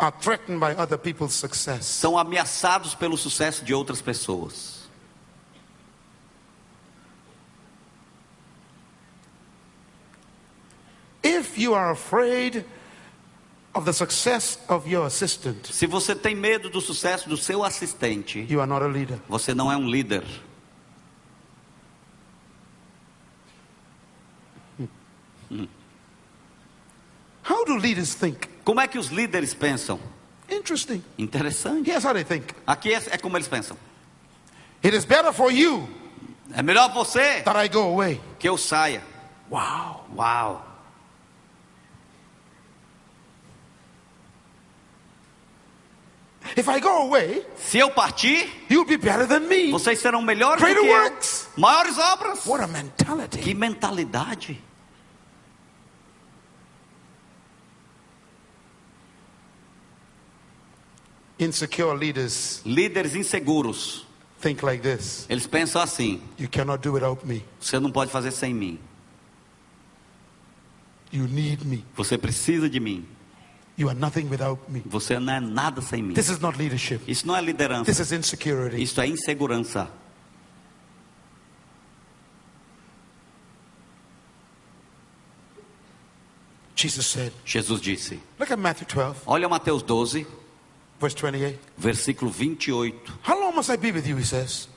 are threatened by other people's success. são ameaçados pelo sucesso de outras pessoas. If you are afraid of the success of your assistant, Se você tem medo do sucesso do seu assistente, you are not a leader. você não é um líder. How do leaders think? Como é que os líderes pensam? Interesting. Interessante. Here's how they think Aqui é, é como eles pensam. It is better for you É melhor você that I go away. que eu saia. Wow. Uau! If I go away, Se eu partir, you'll be better than me. vocês serão melhores do Greater que eu. works. Maiores obras. What a mentality. Que mentalidade. Insecure leaders Líderes inseguros. think like this Eles pensam assim: You cannot do without me. você não pode fazer sem mim. You need me. Você precisa de mim. You are nothing without me. Você não é nada sem mim. This is not leadership. Isso não é liderança. This is insecurity. Isso é insegurança. Jesus said, Jesus disse. look at Matthew 12, Olha Mateus 12, verse 28. versículo 28. How long must I be with you? He says.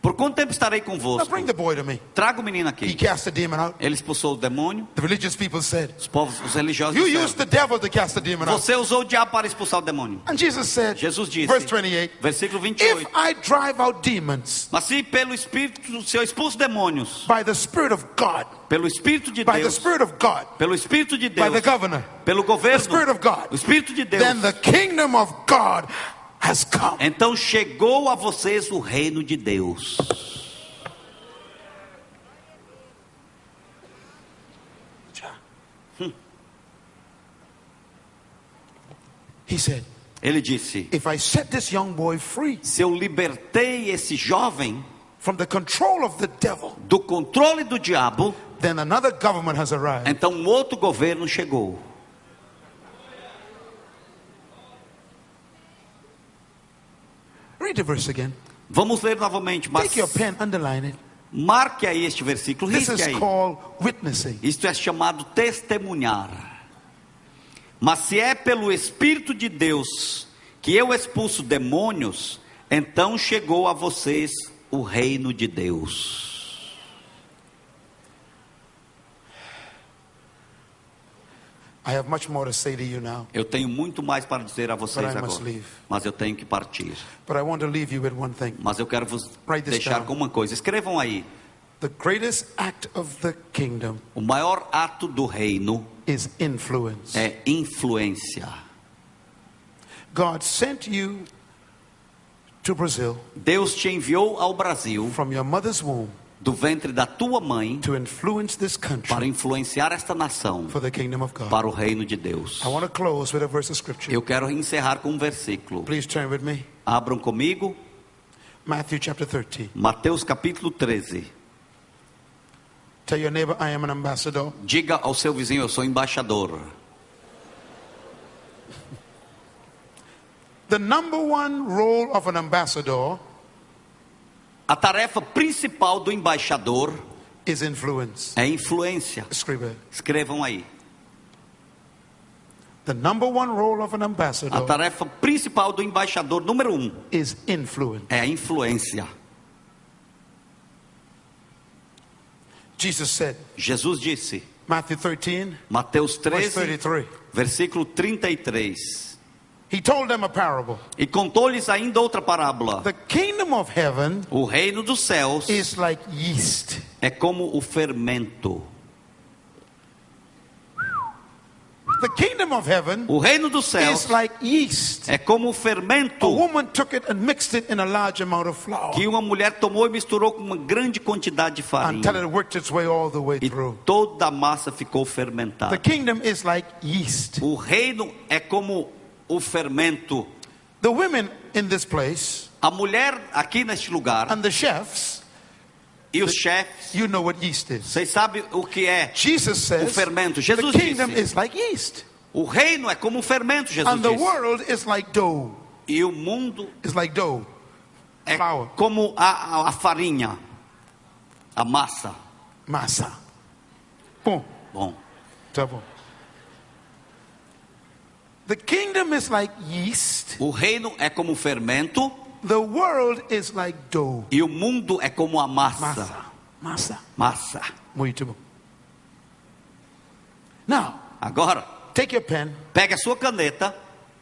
Por quanto tempo estarei convosco? the. Traga o menino He aqui. cast the demon out. Ele expulsou o demônio. The religious people said, Os povos, os religiosos You disseram, used the devil to cast the demon out. Você usou o diabo para expulsar o demônio. And Jesus said, Jesus disse, verse 28, versículo If 28. I drive out demons Mas se pelo Espírito, se eu expulso demônios, by the Spirit of God, pelo Espírito de by the Deus, Spirit of God, pelo Espírito de by Deus, the governor, pelo the governo, Spirit of God, o Espírito de Deus, then the kingdom of God. Então chegou a vocês o reino de Deus. He said, Ele disse: If I set this young boy free Se eu libertei esse jovem from the control of the devil, do controle do diabo, then another government has arrived. então um outro governo chegou. Read the verse again. Vamos ler novamente, mas Take your pen, underline it. marque aí este versículo, This is aí. called witnessing. Isto é chamado testemunhar. Mas se é pelo Espírito de Deus que eu expulso demônios, então chegou a vocês o reino de Deus. I have much more to say to you now, Eu tenho muito mais para dizer a vocês agora, mas eu tenho que partir. but I want to leave you with one thing. Mas eu quero vos deixar com uma coisa. Escrevam aí. The greatest act of the kingdom O maior ato do reino is influence. é influência. God sent you to Brazil Deus te enviou ao Brasil do ventre da tua mãe to influence this para influenciar esta nação for the kingdom of God. para o reino de Deus. I want to close with a verse of scripture. Eu quero encerrar com um versículo. Please turn with me. Abram comigo, Matthew chapter 13. Mateus capítulo 13. Tell your neighbor, I am an ambassador. Diga ao seu vizinho, eu sou embaixador. The number one role of an ambassador A tarefa principal do embaixador é influência. Scribe. Escrevam aí. The number one role of an A ambassador tarefa principal do embaixador, número um, is influence. é a influência. Jesus said, Jesus disse, Matthew 13, Mateus verse 13, 33. versículo 33. He told them a parable. E contou-lhes ainda outra parábola. The kingdom of heaven O reino dos céus is like yeast. é como o fermento. The kingdom of heaven O reino dos céus is like yeast. é como o A fermento woman took it and mixed it in a large amount of flour que uma mulher tomou e misturou com uma grande quantidade de until farinha. it worked its way all the way E through. toda a massa ficou The fermentada. kingdom is like yeast. O reino é como o fermento. The women in this place A mulher aqui neste lugar and the chefs, e os chefes, you know what yeast is. vocês sabem o que é Jesus says O fermento. the Jesus kingdom disse. is like yeast. O reino é como um fermento, Jesus And the disse. world is like dough. E o mundo It's like dough. é Flour. como a, a- a farinha, a massa. Massa. Bom, Bom, tá bom. The kingdom is like yeast. o reino é como fermento The world is like dough. e o mundo é como a massa. Massa. Massa. Massa. Muito bom. Now, Agora, take your pen. pegue a sua caneta,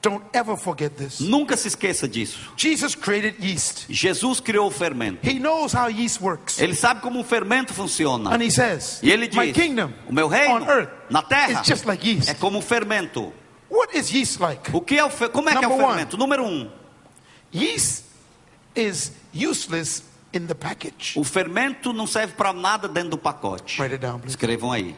Don't ever forget this. nunca se esqueça disso. Jesus created yeast. Jesus criou o fermento. He knows how yeast works. Ele sabe como um fermento funciona. And he says, E ele My diz: kingdom O meu reino on earth na terra is just like yeast. é como fermento. What is yeast like? O que é o fe... Como é que é o Number one. fermento? Número um, Yeast is useless in the package. o fermento não serve para nada dentro do pacote. Write it down, please. Escrevam aí.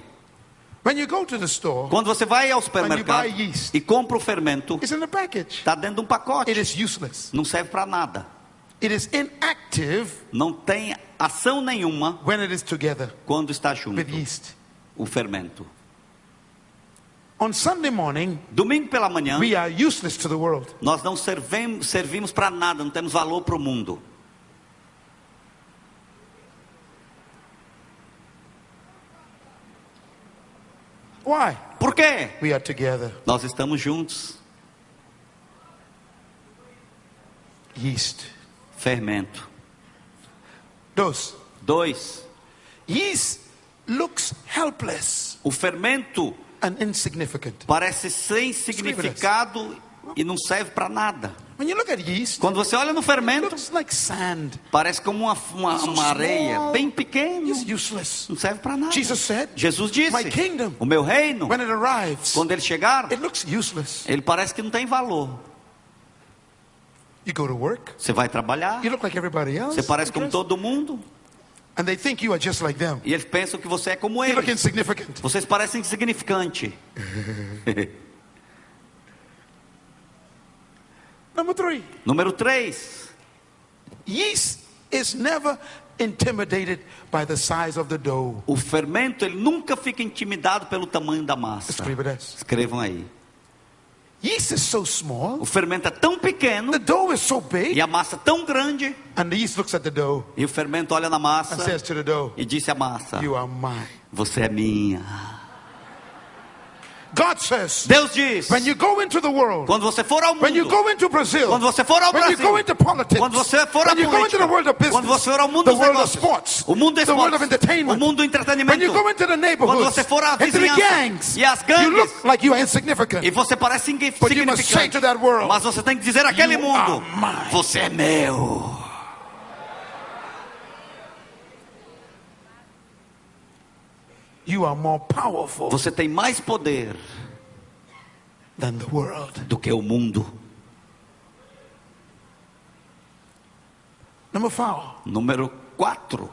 When you go to the store, Quando você vai ao supermercado buy yeast. e compra o fermento, it's in the package. está dentro de um pacote. It is useless. Não serve para nada. It is inactive Não tem ação nenhuma when it is together quando está junto with yeast. o fermento. On Sunday morning, Domingo pela manhã, we are useless to the world. nós não servemos, servimos para nada, não temos valor para o mundo. Why? Por quê? We are together. Nós estamos juntos. Yeast. Fermento. Dos. Dois, Yeast looks helpless o fermento and insignificant. parece sem significado e não serve para nada. Quando você olha no it fermento, looks like sand. parece como uma, uma, uma areia bem pequena. Não serve para nada. Jesus disse: O meu reino, when it arrives, quando ele chegar, it looks useless. ele parece que não tem valor. You go to work, Você vai trabalhar, você parece como todo mundo, And they think you are just like them. e eles pensam que você é como You look eles. insignificant. Vocês parecem insignificante. Number three, Número 3. yeast is never intimidated by the size of the dough. O fermento, ele nunca fica intimidado pelo tamanho da massa. Escreva. Escrevam aí. Yeast is so small, O fermento é tão pequeno the dough is so big, e a massa tão grande, and the yeast looks at the dough e o fermento olha na and massa says to the dough, e disse à massa: You are mine. Você é minha. God says, Deus diz: when you go into the world, quando você for ao when you mundo, go into Brazil, quando você for ao when you Brasil, go into politics, quando você for when you go into the world of business, quando você for ao mundo the dos world of negócios, sports, o mundo do the world esporte, of entertainment, o mundo do when entretenimento, you go into the quando neighborhoods, você for à into the vizinhança gangs, e you gangues, look like you are insignificant. e você parece insigni- But you must say to insignificante, that world, mas você tem que dizer àquele "You mundo: are mine." Você é meu. You are more powerful Você tem mais poder than the world. do que o mundo. Number four, Número 4.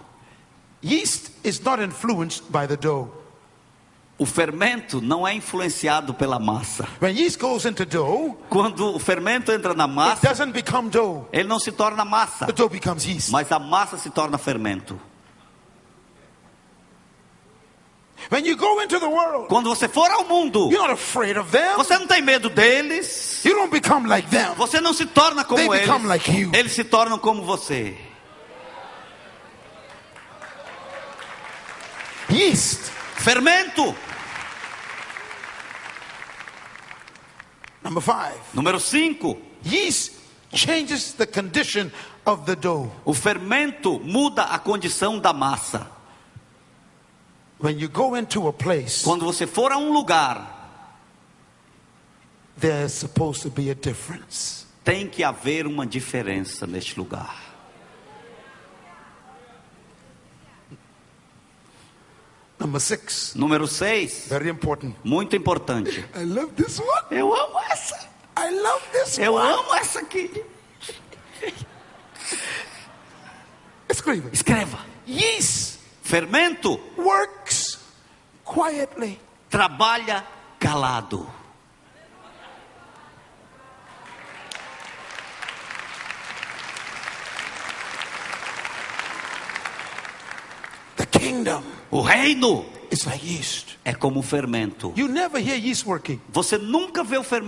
yeast is not influenced by the dough. O fermento não é influenciado pela massa. When yeast goes into dough, Quando o fermento entra na it massa, doesn't become dough. ele não se torna massa, The dough becomes yeast. mas a massa se torna fermento. When you go into the world, Quando você for ao mundo, you're not afraid of them. você não tem medo deles, You don't become like them. você não se torna como They eles, become like you. eles se tornam como você. Yeast Fermento. Number five, Número 5. yeast changes the condition of the dough. O fermento muda a condição da massa. When you go into a place, Quando você for a um lugar, there's supposed to be a difference. tem que haver uma diferença neste lugar. Number six, Número 6. very important. Muito importante. I love this one. Eu amo essa. I love this Eu one. amo essa aqui. Escreva. Escreva. Yeast Fermento works quietly. trabalha calado. The kingdom O reino It's like yeast. É como o fermento. You never hear yeast working. Você nunca vê o fermento